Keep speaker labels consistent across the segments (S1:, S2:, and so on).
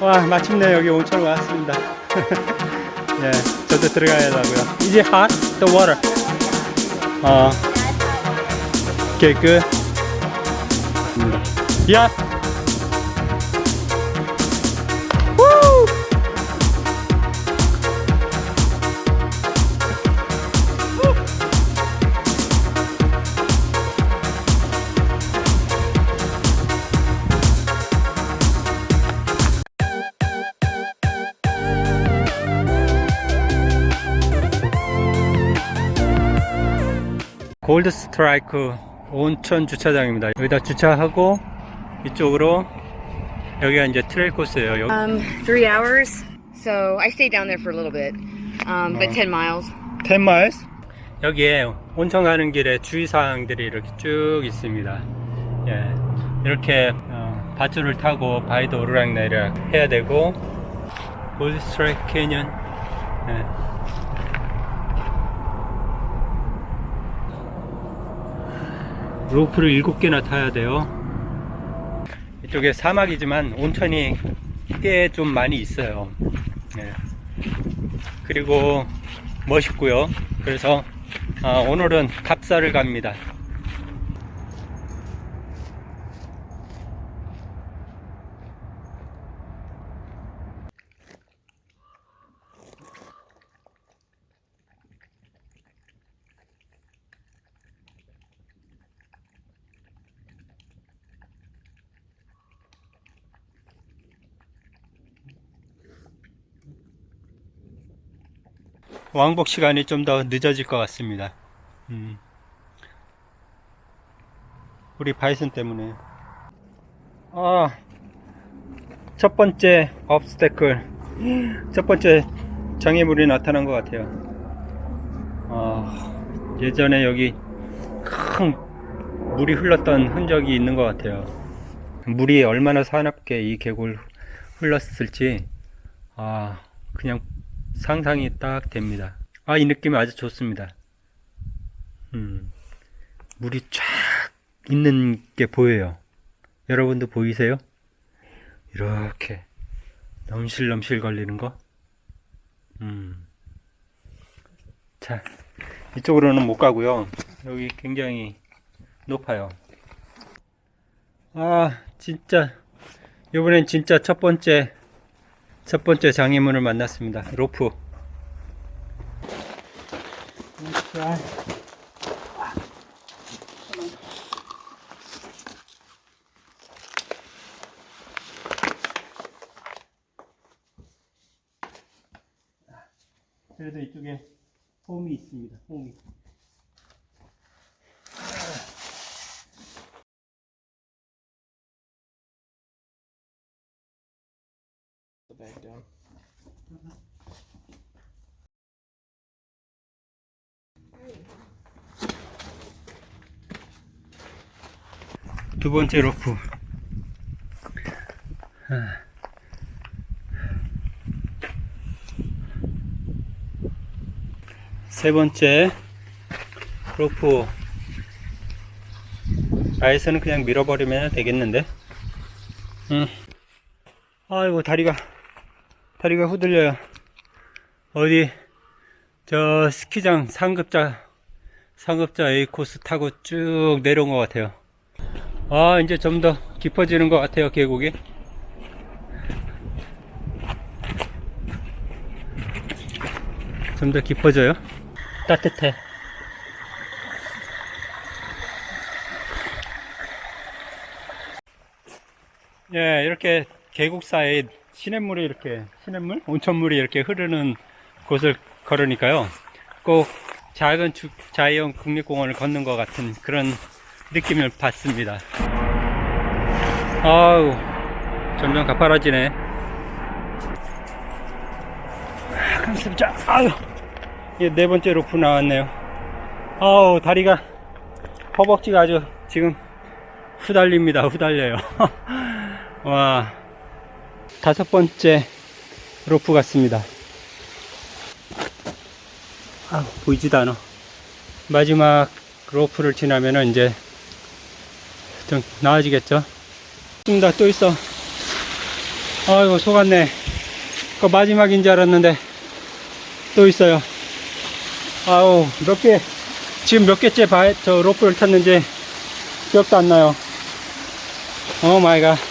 S1: 와 마침내 여기 온천 왔습니다. 예 저도 들어가야 하고요. 이제 hot? The water. 어. Okay good. yeah 골드 스트라이크 온천 주차장입니다. 여기다 주차하고 이쪽으로 여기가 이제 trail 코스예요. 여기
S2: Um, three hours. So I stayed down there for a little bit, um, but 10 miles.
S1: 10 miles. 여기에 온천 가는 길에 주의사항들이 이렇게 쭉 있습니다. 예, 이렇게 어, 밧줄을 타고 바위도 오르락내리락 해야 되고 골드 스트라이크 캐년 예. 로프를 7개나 타야 돼요. 이쪽에 사막이지만 온천이 꽤 좀 많이 있어요. 예. 그리고 멋있고요. 그래서 아, 오늘은 답사를 갑니다. 왕복 시간이 좀 더 늦어질 것 같습니다. 음. 우리 바이슨 때문에. 아, 첫 번째 업스테클, 첫 번째 장애물이 나타난 것 같아요. 아, 예전에 여기 큰 물이 흘렀던 흔적이 있는 것 같아요. 물이 얼마나 사납게 이 계곡을 흘렀을지, 아, 그냥 상상이 딱 됩니다. 아, 이 느낌이 아주 좋습니다. 음, 물이 쫙 있는 게 보여요. 여러분도 보이세요? 이렇게 넘실넘실 걸리는 거. 음. 자, 이쪽으로는 못 가고요. 여기 굉장히 높아요. 아, 진짜 이번엔 진짜 첫 번째 첫 번째 장애물을 만났습니다. 로프. 그래도 이쪽에 홈이 있습니다. 홈이.
S3: Bag down.
S1: 두 번째 로프. 아. 세 번째 로프. 아에서는 그냥 밀어버리면 되겠는데. 음. 아이고 다리가 다리가 후들려요. 어디 저 스키장 상급자 상급자 A 코스 타고 쭉 내려온 것 같아요. 아 이제 좀 더 깊어지는 것 같아요 계곡이. 좀 더 깊어져요. 따뜻해. 예, 이렇게 계곡 사이에 시냇물이 이렇게, 시냇물? 온천물이 이렇게 흐르는 곳을 걸으니까요. 꼭 작은 주, 자연 국립공원을 걷는 것 같은 그런 느낌을 받습니다. 아우, 점점 가파라지네. 아, 감사합니다. 아유, 네 번째 로프 나왔네요. 아우, 다리가, 허벅지가 아주 지금 후달립니다. 후달려요. 와, 다섯 번째 로프 같습니다. 아, 보이지도 않아. 마지막 로프를 지나면은 이제 좀 나아지겠죠? 있습니다. 또 있어. 아이고 속았네 그 마지막인 줄 알았는데 또 있어요 아우 몇 개 지금 몇 개째 바, 저 로프를 탔는지 기억도 안 나요 oh my god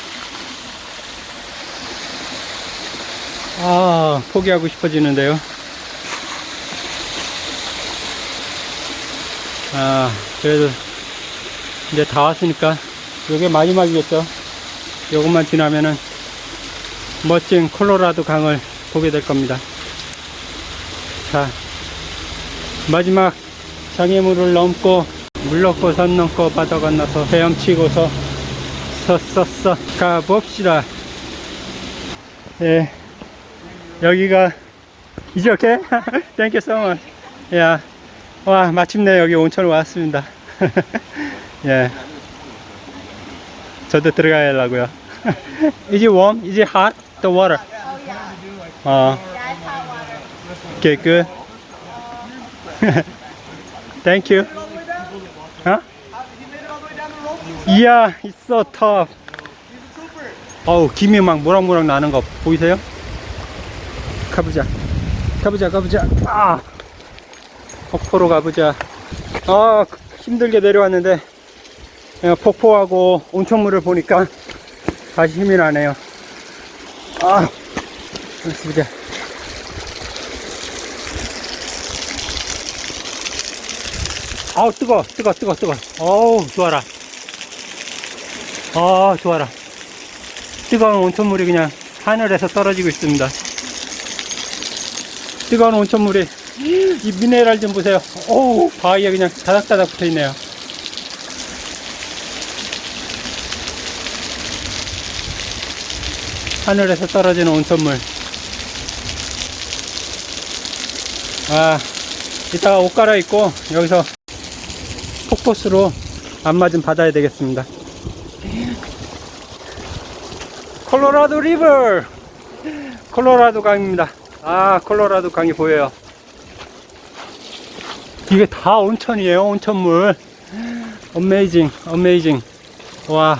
S1: 아, 포기하고 싶어지는데요. 아, 그래도 이제 다 왔으니까 요게 마지막이겠죠. 요것만 지나면은 멋진 콜로라도 강을 보게 될 겁니다. 자, 마지막 장애물을 넘고 물 넘고 산 넘고 바다 건너서 헤엄치고서 서서서 가봅시다. 예. 여기가 이제 Okay? Thank you so much. 야. 와, 마침내 여기 온천 왔습니다. 예. 저도 들어가야 하려고요. Is it warm? Is it hot? The water? 어. Okay, good. Thank you. Huh? Yeah, it's so tough. 어우, 김이 막 모락모락 나는 거 보이세요? 가보자. 가보자, 가보자. 아! 폭포로 가보자. 아, 힘들게 내려왔는데, 어, 폭포하고 온천물을 보니까 다시 힘이 나네요. 아, 보자. 아우, 뜨거, 뜨거, 뜨거, 뜨거. 어우, 좋아라. 아, 좋아라. 뜨거운 온천물이 그냥 하늘에서 떨어지고 있습니다. 뜨거운 온천물이 이 미네랄 좀 보세요. 어우, 바위에 그냥 다닥다닥 붙어 있네요. 하늘에서 떨어지는 온천물. 아, 이따가 옷 갈아입고 여기서 폭포수로 좀 받아야 되겠습니다. 콜로라도 리버! 콜로라도 강입니다. 아, 콜로라도 강이 보여요. 이게 다 온천이에요, 온천물. 어메이징, 어메이징. 와.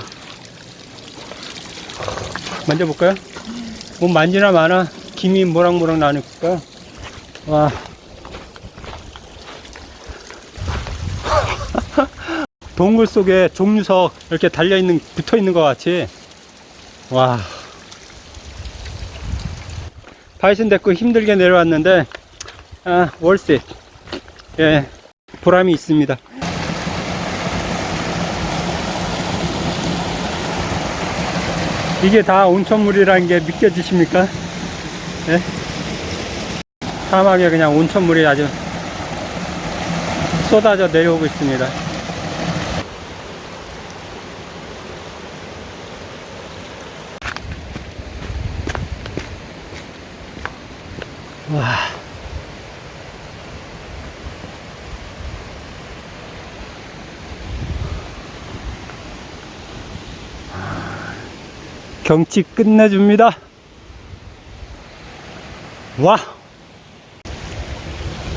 S1: 만져볼까요? 뭐 만지나 마나 김이 모락모락 나니까. 와. 동굴 속에 종류석 이렇게 달려있는, 붙어있는 것 같이. 와. 바이슨 데리고 힘들게 내려왔는데, 아, 월세. 예, 보람이 있습니다. 이게 다 온천물이라는 게 믿겨지십니까? 예? 사막에 그냥 온천물이 아주 쏟아져 내려오고 있습니다. 와. 경치 끝내줍니다. 와.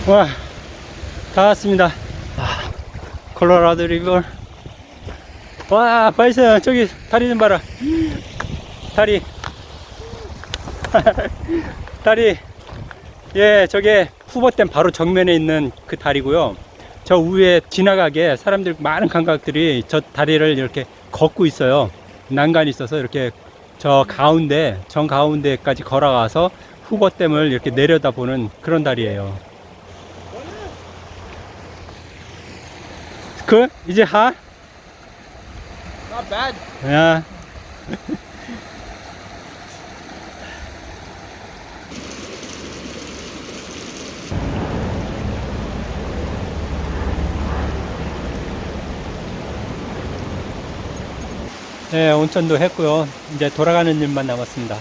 S1: 와. 다 왔습니다. 아, 콜로라도 리버. 와, 바이슨, 저기 다리 좀 봐라. 다리. 다리. 예, 저게 후보댐 바로 정면에 있는 그 다리고요. 저 위에 지나가게 사람들 많은 관광객들이 저 다리를 이렇게 걷고 있어요. 난간이 있어서 이렇게 저 가운데 정 가운데까지 걸어가서 후보댐을 이렇게 내려다보는 그런 다리예요. 그 이제 하?
S3: Not bad.
S1: 야. 네, 온천도 했고요. 이제 돌아가는 일만 남았습니다.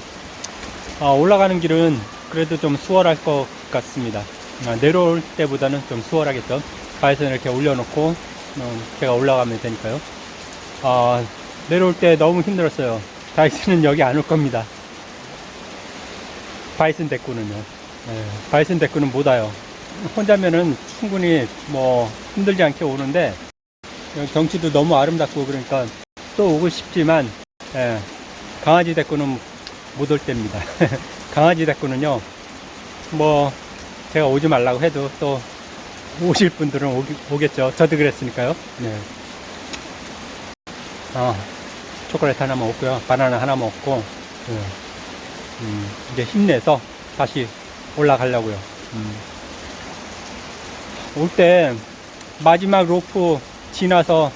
S1: 아, 올라가는 길은 그래도 좀 수월할 것 같습니다. 아, 내려올 때보다는 좀 수월하겠죠. 바에서 이렇게 올려놓고 어, 제가 올라가면 되니까요. 아, 내려올 때 너무 힘들었어요. 다이슨은 여기 안 올 겁니다. 바이슨 데꾸는요. 네, 바이슨 데꾸는 못 와요. 혼자면은 충분히 뭐 힘들지 않게 오는데 경치도 너무 아름답고 그러니까 또 오고 싶지만 예, 강아지 데꾸는 못 올 때입니다. 강아지 데리고는요, 뭐, 제가 오지 말라고 해도 또 오실 분들은 오겠죠 저도 그랬으니까요. 네. 어, 초콜릿 하나 먹었고요. 바나나 하나 먹고, 네. 음, 이제 힘내서 다시 올라가려고요. 음. 올때 마지막 로프 지나서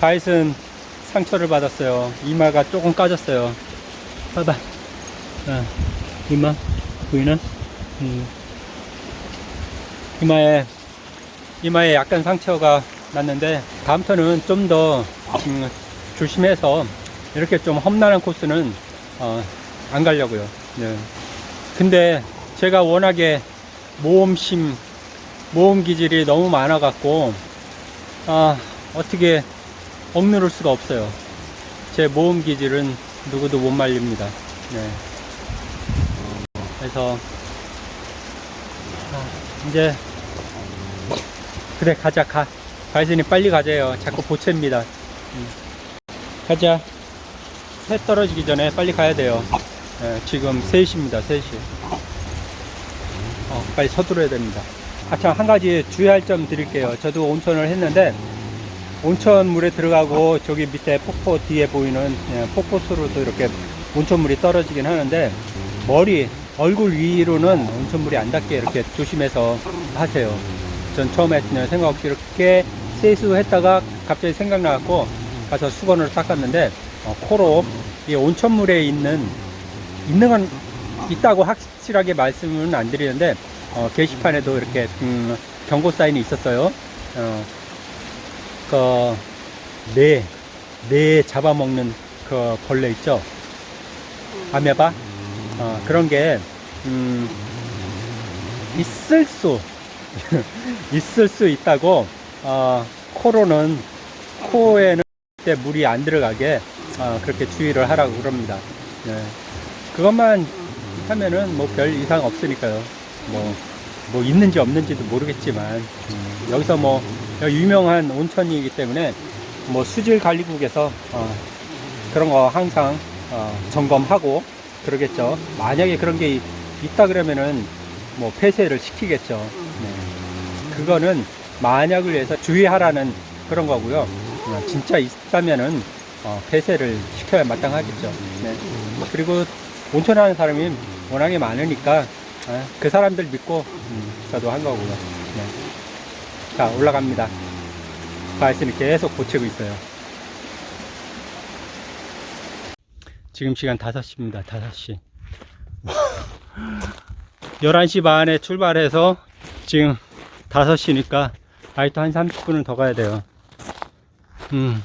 S1: 바이슨 상처를 받았어요. 이마가 조금 까졌어요. 봐봐. 어, 이마 보이나? 음. 이마에 이마에 약간 상처가 났는데 다음부터는 좀더 음, 조심해서 이렇게 좀 험난한 코스는 어, 안 가려고요. 네. 근데 제가 워낙에 모험심 모험 기질이 너무 많아 갖고 아 어떻게 억누를 수가 없어요. 제 모험 기질은 누구도 못 말립니다. 네. 그래서 아, 이제 그래 가자 가. 가이슨이 빨리 가자요. 자꾸 보채입니다. 음. 가자. 해 떨어지기 전에 빨리 가야 돼요. 네, 지금 3시입니다. 3시. 어, 빨리 서두르야 됩니다. 아, 참, 한 가지 주의할 점 드릴게요. 저도 온천을 했는데, 온천 물에 들어가고, 저기 밑에 폭포 뒤에 보이는 예, 폭포수로도 이렇게 온천물이 떨어지긴 하는데, 머리, 얼굴 위로는 온천물이 안 닿게 이렇게 조심해서 하세요. 전 처음에 생각 없이 이렇게 세수했다가 갑자기 생각나갖고 가서 수건으로 닦았는데, 어, 코로 이 온천물에 있는, 있는 건 있다고 확실하게 말씀은 안 드리는데, 어, 게시판에도 이렇게 음, 경고 사인이 있었어요. 어, 그, 뇌, 뇌 잡아먹는 그 벌레 있죠? 아메바? 어, 그런 게, 음, 있을 수, 있을 수 있다고, 어, 코로는, 코에는 때 물이 안 들어가게, 어, 그렇게 주의를 하라고 그럽니다. 네. 그것만 하면은 뭐 별 이상 없으니까요. 뭐, 뭐 있는지 없는지도 모르겠지만, 음, 여기서 뭐, 유명한 온천이기 때문에, 뭐 수질 관리국에서, 어, 그런 거 항상, 어, 점검하고, 그러겠죠. 만약에 그런 게 있다 그러면은, 뭐 폐쇄를 시키겠죠. 네. 그거는 만약을 위해서 주의하라는 그런 거고요. 어, 진짜 있다면은, 어, 폐쇄를 시켜야 마땅하겠죠. 네. 그리고 온천하는 사람이 워낙에 많으니까, 아, 그 사람들 믿고 음, 저도 한 거고요. 네. 자 올라갑니다. 바이슨이 계속 고치고 있어요. 지금 시간 5시입니다. 5시. 11시 반에 출발해서 지금 5시니까 아직도 한 30분은 더 가야 돼요. 음.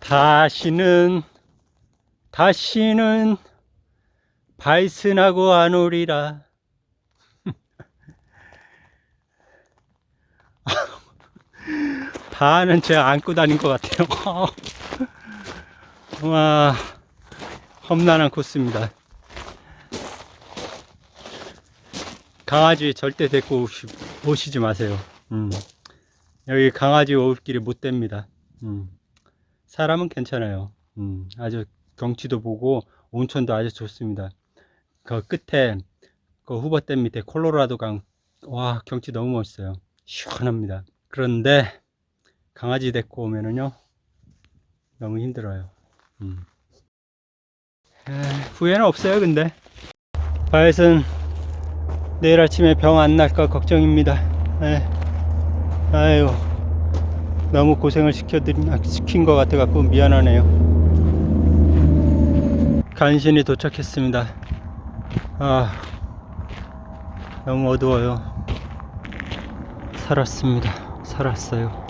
S1: 다시는 다시는 바이슨하고 안 오리라. 다는 제가 안고 다닌 것 같아요. 와, 험난한 코스입니다. 강아지 절대 데리고 오시, 오시지 마세요. 음. 여기 강아지 올 길이 못 됩니다. 음. 사람은 괜찮아요. 음. 아주 경치도 보고 온천도 아주 좋습니다. 그 끝에 그 후버댐 밑에 콜로라도 강, 와 경치 너무 멋있어요. 시원합니다. 그런데 강아지 데리고 오면은요 너무 힘들어요. 음. 에, 후회는 없어요. 근데 바이슨 내일 아침에 병 안 날까 걱정입니다. 에. 아유 너무 고생을 시켜드린 아, 시킨 것 같아 갖고 미안하네요. 간신히 도착했습니다. 아, 너무 어두워요. 살았습니다. 살았어요.